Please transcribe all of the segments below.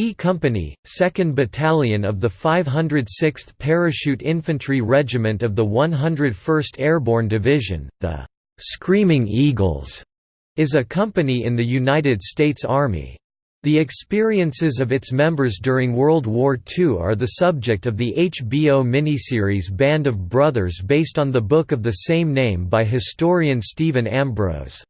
E Company, 2nd Battalion of the 506th Parachute Infantry Regiment of the 101st Airborne Division, the "'Screaming Eagles' is a company in the United States Army. The experiences of its members during World War II are the subject of the HBO miniseries Band of Brothers based on the book of the same name by historian Stephen Ambrose.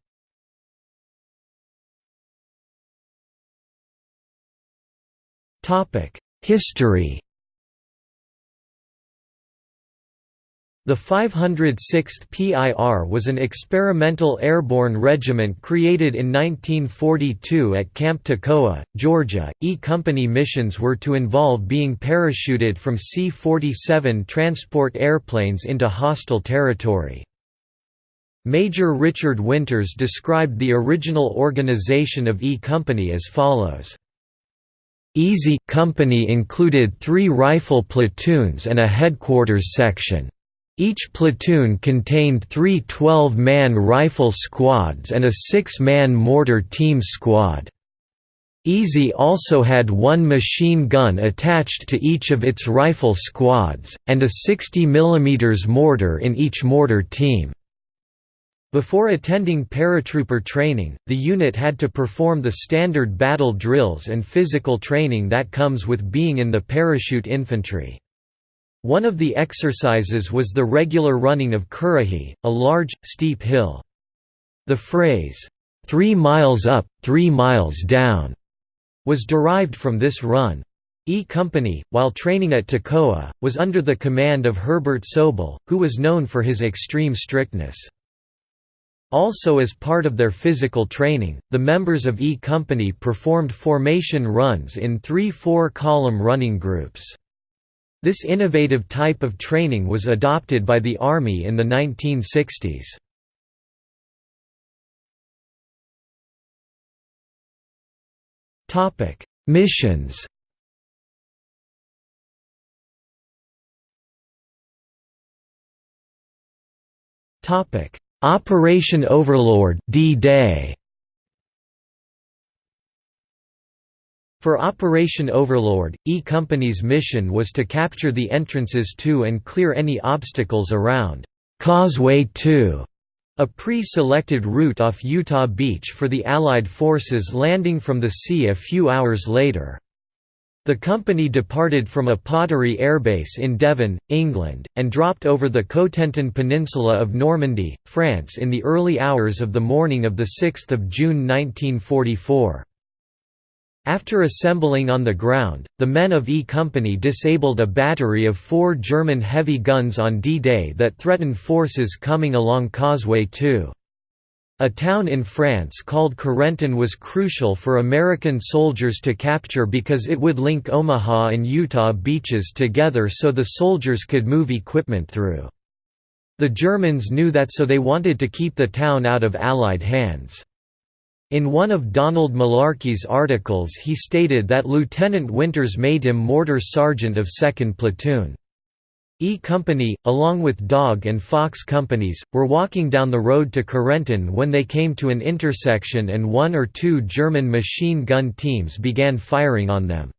History The 506th PIR was an experimental airborne regiment created in 1942 at Camp Toccoa, Georgia. E Company missions were to involve being parachuted from C-47 transport airplanes into hostile territory. Major Richard Winters described the original organization of E Company as follows. Easy Company included three rifle platoons and a headquarters section. Each platoon contained three 12-man rifle squads and a six-man mortar team squad. Easy also had one machine gun attached to each of its rifle squads, and a 60 mm mortar in each mortar team. Before attending paratrooper training, the unit had to perform the standard battle drills and physical training that comes with being in the parachute infantry. One of the exercises was the regular running of Currahee, a large, steep hill. The phrase, three miles up, three miles down, was derived from this run. E Company, while training at Toccoa, was under the command of Herbert Sobel, who was known for his extreme strictness. Also as part of their physical training, the members of E Company performed formation runs in three four-column running groups. This innovative type of training was adopted by the Army in the 1960s. Missions Operation Overlord D-Day For Operation Overlord, E Company's mission was to capture the entrances to and clear any obstacles around Causeway 2, a pre-selected route off Utah Beach for the Allied forces landing from the sea a few hours later. The company departed from Uppottery airbase in Devon, England, and dropped over the Cotentin Peninsula of Normandy, France in the early hours of the morning of 6 June 1944. After assembling on the ground, the men of E Company disabled a battery of four German heavy guns on D-Day that threatened forces coming along Causeway 2. A town in France called Carentan was crucial for American soldiers to capture because it would link Omaha and Utah beaches together so the soldiers could move equipment through. The Germans knew that so they wanted to keep the town out of Allied hands. In one of Donald Malarkey's articles he stated that Lieutenant Winters made him mortar sergeant of 2nd Platoon. E Company, along with Dog and Fox companies, were walking down the road to Carentan when they came to an intersection and one or two German machine gun teams began firing on them.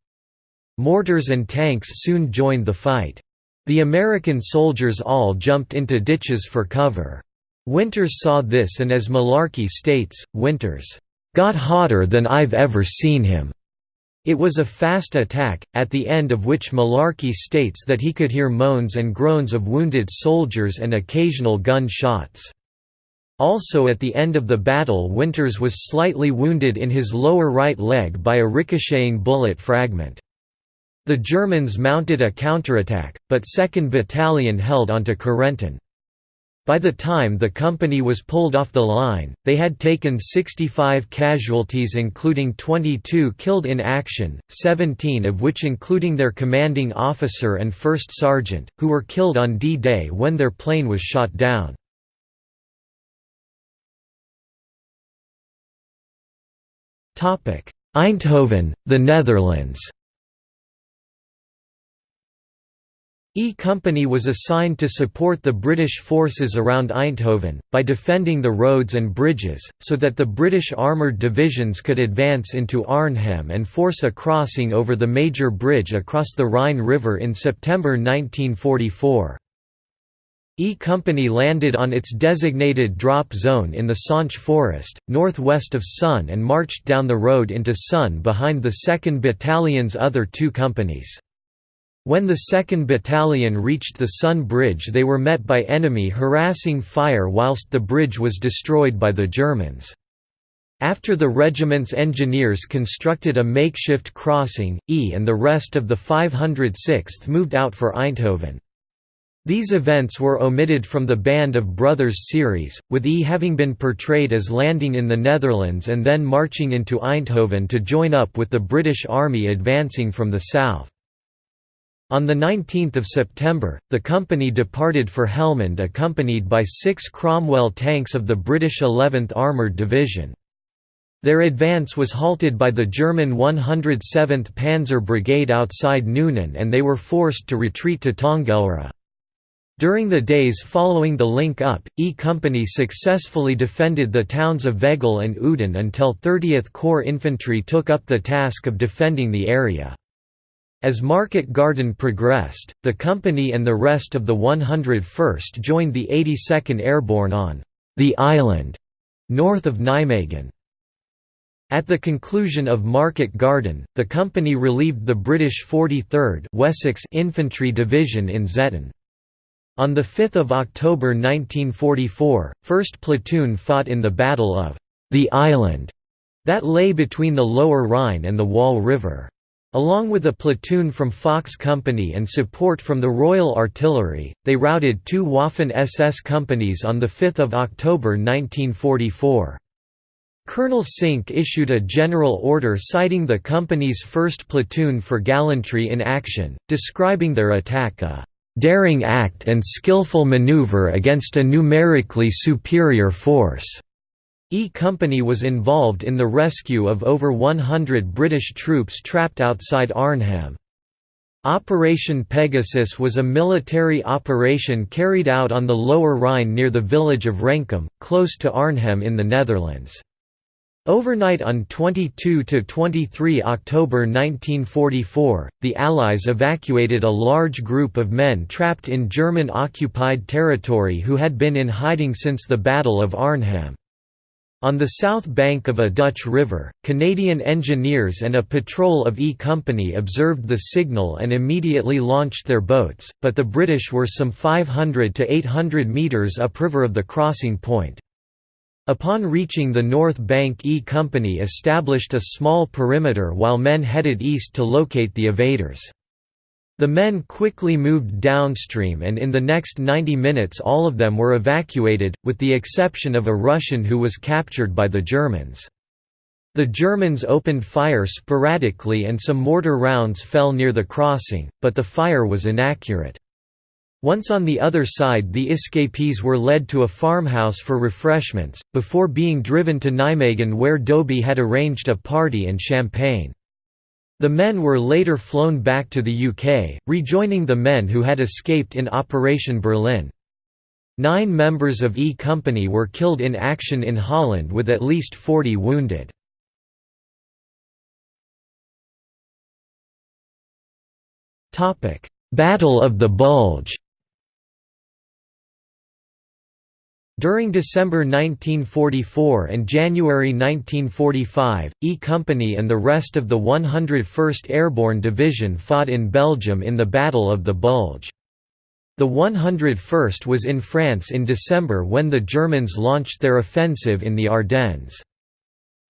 Mortars and tanks soon joined the fight. The American soldiers all jumped into ditches for cover. Winters saw this and as Malarkey states, Winters, "...got hotter than I've ever seen him." It was a fast attack, at the end of which Malarkey states that he could hear moans and groans of wounded soldiers and occasional gun shots. Also at the end of the battle Winters was slightly wounded in his lower right leg by a ricocheting bullet fragment. The Germans mounted a counterattack, but 2nd Battalion held onto Carentan. By the time the company was pulled off the line, they had taken 65 casualties including 22 killed in action, 17 of which including their commanding officer and first sergeant, who were killed on D-Day when their plane was shot down. Eindhoven, the Netherlands E Company was assigned to support the British forces around Eindhoven, by defending the roads and bridges, so that the British armoured divisions could advance into Arnhem and force a crossing over the major bridge across the Rhine River in September 1944. E Company landed on its designated drop zone in the Zonsche forest, northwest of Son and marched down the road into Son behind the 2nd Battalion's other two companies. When the 2nd Battalion reached the Son Bridge they were met by enemy harassing fire whilst the bridge was destroyed by the Germans. After the regiment's engineers constructed a makeshift crossing, E and the rest of the 506th moved out for Eindhoven. These events were omitted from the Band of Brothers series, with E having been portrayed as landing in the Netherlands and then marching into Eindhoven to join up with the British Army advancing from the south. On 19 September, the company departed for Helmond accompanied by six Cromwell tanks of the British 11th Armoured Division. Their advance was halted by the German 107th Panzer Brigade outside Nuenen and they were forced to retreat to Tongelre. During the days following the link-up, E Company successfully defended the towns of Veghel and Uden until 30th Corps Infantry took up the task of defending the area. As Market Garden progressed, the company and the rest of the 101st joined the 82nd Airborne on the island north of Nijmegen. At the conclusion of Market Garden, the company relieved the British 43rd Wessex Infantry Division in Zetten. On 5 October 1944, 1st Platoon fought in the Battle of the Island that lay between the Lower Rhine and the Waal River. Along with a platoon from Fox Company and support from the Royal Artillery, they routed two Waffen-SS companies on 5 October 1944. Colonel Sink issued a general order citing the company's 1st Platoon for gallantry in action, describing their attack a "...daring act and skillful maneuver against a numerically superior force." E Company was involved in the rescue of over 100 British troops trapped outside Arnhem. Operation Pegasus was a military operation carried out on the Lower Rhine near the village of Renkum, close to Arnhem in the Netherlands. Overnight on 22–23 October 1944, the Allies evacuated a large group of men trapped in German-occupied territory who had been in hiding since the Battle of Arnhem. On the south bank of a Dutch river, Canadian engineers and a patrol of E Company observed the signal and immediately launched their boats, but the British were some 500 to 800 metres upriver of the crossing point. Upon reaching the north bank E Company established a small perimeter while men headed east to locate the evaders. The men quickly moved downstream and in the next 90 minutes all of them were evacuated, with the exception of a Russian who was captured by the Germans. The Germans opened fire sporadically and some mortar rounds fell near the crossing, but the fire was inaccurate. Once on the other side the escapees were led to a farmhouse for refreshments, before being driven to Nijmegen where Dobie had arranged a party and champagne. The men were later flown back to the UK, rejoining the men who had escaped in Operation Berlin. Nine members of E Company were killed in action in Holland with at least 40 wounded. Battle of the Bulge During December 1944 and January 1945, E Company and the rest of the 101st Airborne Division fought in Belgium in the Battle of the Bulge. The 101st was in France in December when the Germans launched their offensive in the Ardennes.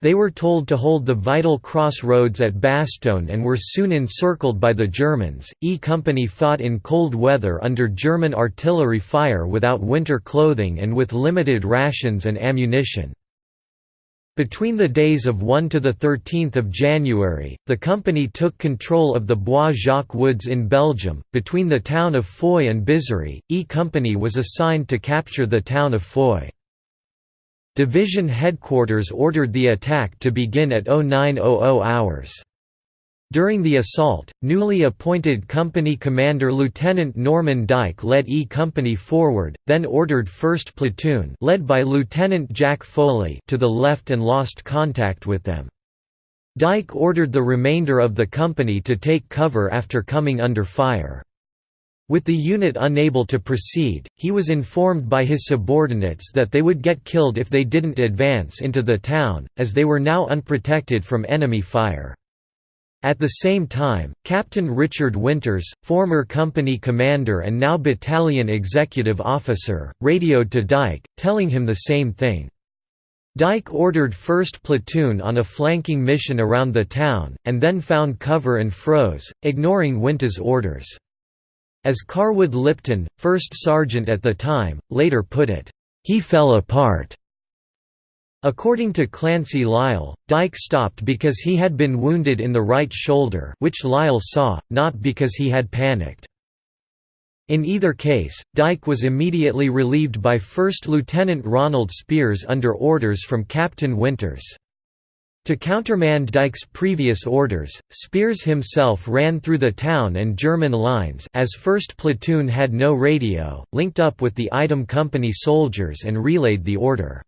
They were told to hold the vital crossroads at Bastogne and were soon encircled by the Germans. E Company fought in cold weather under German artillery fire without winter clothing and with limited rations and ammunition. Between the days of 1 to 13 January, the company took control of the Bois Jacques Woods in Belgium. Between the town of Foy and Bizory, E Company was assigned to capture the town of Foy. Division headquarters ordered the attack to begin at 0900 hours. During the assault, newly appointed company commander Lieutenant Norman Dike led E Company forward, then ordered 1st Platoon led by Lieutenant Jack Foley to the left and lost contact with them. Dike ordered the remainder of the company to take cover after coming under fire. With the unit unable to proceed, he was informed by his subordinates that they would get killed if they didn't advance into the town, as they were now unprotected from enemy fire. At the same time, Captain Richard Winters, former company commander and now battalion executive officer, radioed to Dike, telling him the same thing. Dike ordered 1st Platoon on a flanking mission around the town, and then found cover and froze, ignoring Winters' orders. As Carwood Lipton, 1st Sergeant at the time, later put it, "...he fell apart." According to Clancy Lyall, Dike stopped because he had been wounded in the right shoulder which Lyall saw, not because he had panicked. In either case, Dike was immediately relieved by 1st Lieutenant Ronald Speirs under orders from Captain Winters. To countermand Dike's previous orders, Speirs himself ran through the town and German lines as 1st Platoon had no radio, linked up with the item company soldiers and relayed the order.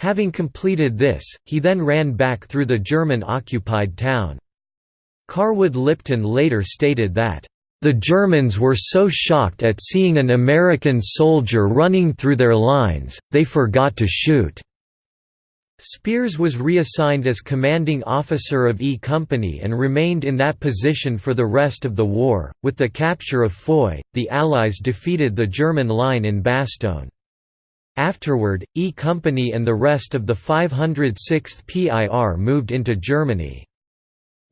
Having completed this, he then ran back through the German-occupied town. Carwood Lipton later stated that, "...the Germans were so shocked at seeing an American soldier running through their lines, they forgot to shoot." Speirs was reassigned as commanding officer of E Company and remained in that position for the rest of the war. With the capture of Foy, the Allies defeated the German line in Bastogne. Afterward, E Company and the rest of the 506th PIR moved into Germany.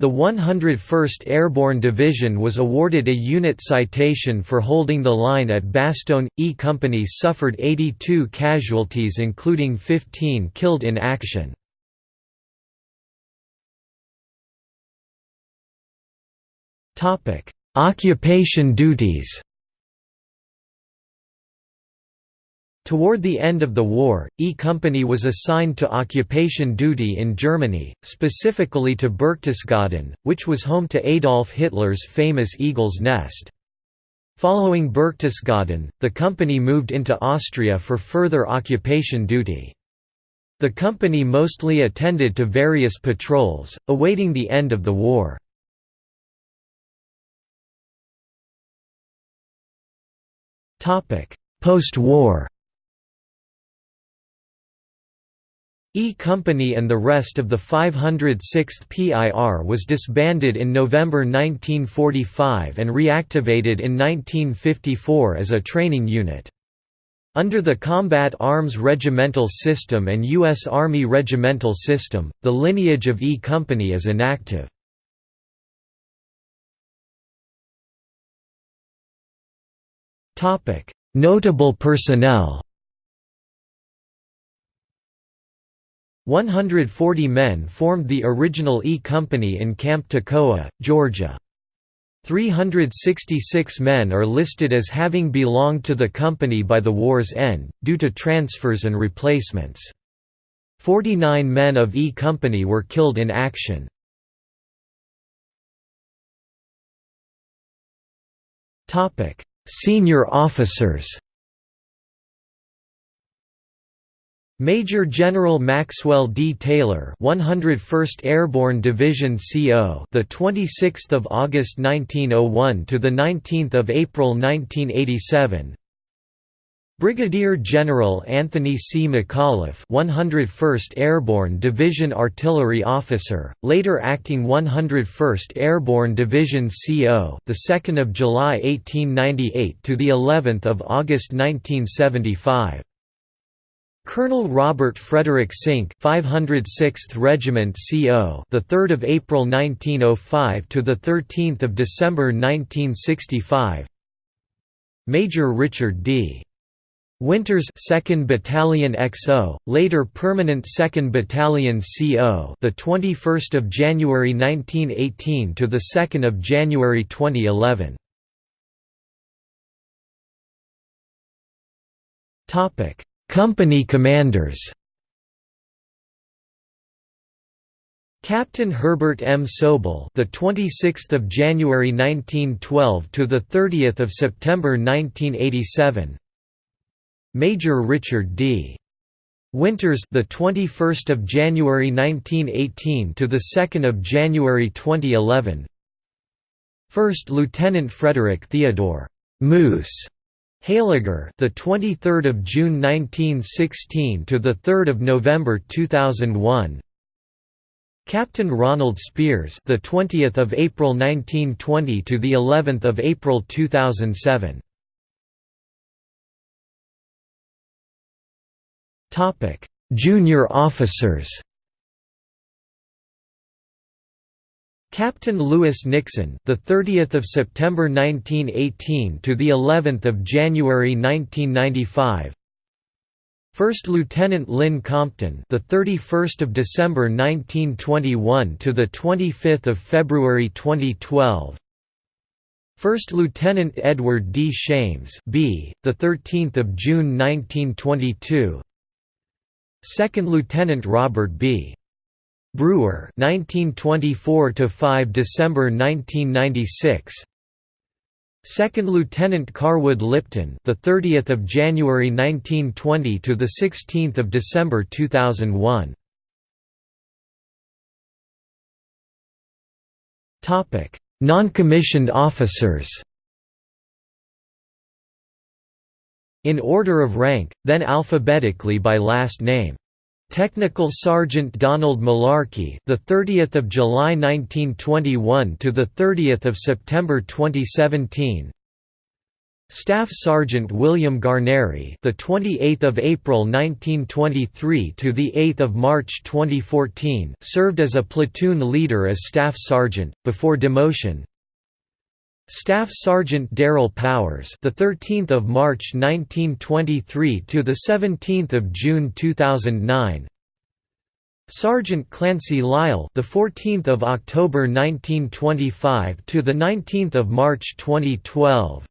The 101st Airborne Division was awarded a unit citation for holding the line at Bastogne. E Company suffered 82 casualties including 15 killed in action. Occupation duties Toward the end of the war, E Company was assigned to occupation duty in Germany, specifically to Berchtesgaden, which was home to Adolf Hitler's famous Eagle's Nest. Following Berchtesgaden, the company moved into Austria for further occupation duty. The company mostly attended to various patrols, awaiting the end of the war. Post-war E Company and the rest of the 506th PIR was disbanded in November 1945 and reactivated in 1954 as a training unit. Under the Combat Arms Regimental System and U.S. Army Regimental System, the lineage of E Company is inactive. Notable personnel 140 men formed the original E Company in Camp Toccoa, Georgia. 366 men are listed as having belonged to the company by the war's end, due to transfers and replacements. 49 men of E Company were killed in action. Senior officers Major General Maxwell D. Taylor, 101st Airborne Division CO, the 26th of August 1901 to the 19th of April 1987. Brigadier General Anthony C. McAuliffe, 101st Airborne Division Artillery Officer, later acting 101st Airborne Division CO, the 2nd of July 1898 to the 11th of August 1975. Colonel Robert Frederick Sink, 506th Regiment CO, the 3rd of April 1905 to the 13th of December 1965. Major Richard D. Winters 2nd Battalion XO, later permanent 2nd Battalion CO, the 21st of January 1918 to the 2nd of January 2011. Topic: Company commanders Captain Herbert M. Sobel, the 26th of January 1912 to the 30th of September 1987. Major Richard D. Winters, the 21st of January 1918 to the 2nd of January 2011. First Lieutenant Frederick Theodore Moose Heyliger, the 23rd of June 1916 to the 3rd of November 2001. Captain Ronald Speirs, the 20th of April 1920 to the 11th of April 2007. Topic: Junior officers. Captain Lewis Nixon, the 30th of September 1918 to the 11th of January 1995. First Lieutenant Lynn Compton, the 31st of December 1921 to the 25th of February 2012. First Lieutenant Edward D. Shames, B, the 13th of June 1922. Second Lieutenant Robert B. Brewer, 1924 to 5 December 1996. Second Lieutenant Carwood Lipton, the 30th of January 1920 to the 16th of December 2001. Topic: Non-commissioned officers. In order of rank, then alphabetically by last name. Technical Sergeant Donald Malarkey, the 30th of July 1921 to the 30th of September 2017. Staff Sergeant William Guarnere, the 28th of April 1923 to the 8th of March 2014, served as a platoon leader as staff sergeant before demotion. Staff Sergeant Darrell Powers, the 13th of March 1923 to the 17th of June 2009. Sergeant Clancy Lyall, the 14th of October 1925 to the 19th of March 2012.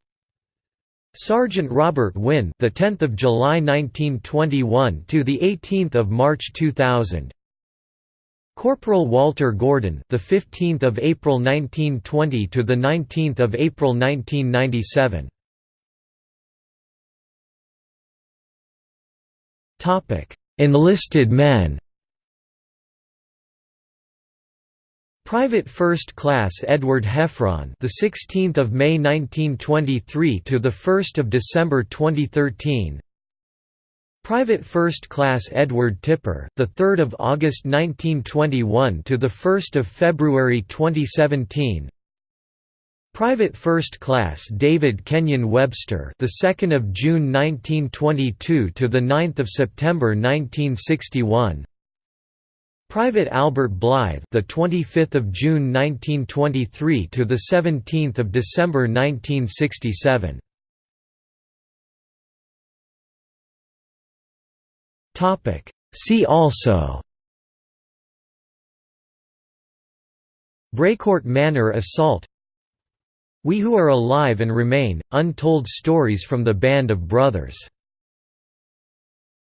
Sergeant Robert Wynn, the 10th of July 1921 to the 18th of March 2000. Corporal Walter Gordon, the 15th of April 1920 to the 19th of April 1997. Topic: Enlisted men. Private First Class Edward Heffron, the 16th of May 1923 to the 1st of December 2013. Private First Class Edward Tipper, the 3rd of August 1921 to the 1st of February 2017. Private First Class David Kenyon Webster, the 2nd of June 1922 to the 9th of September 1961. Private Albert Blithe, the 25th of June 1923 to the 17th of December 1967. See also. Brécourt Manor assault. We Who Are Alive and Remain, Untold Stories from the Band of Brothers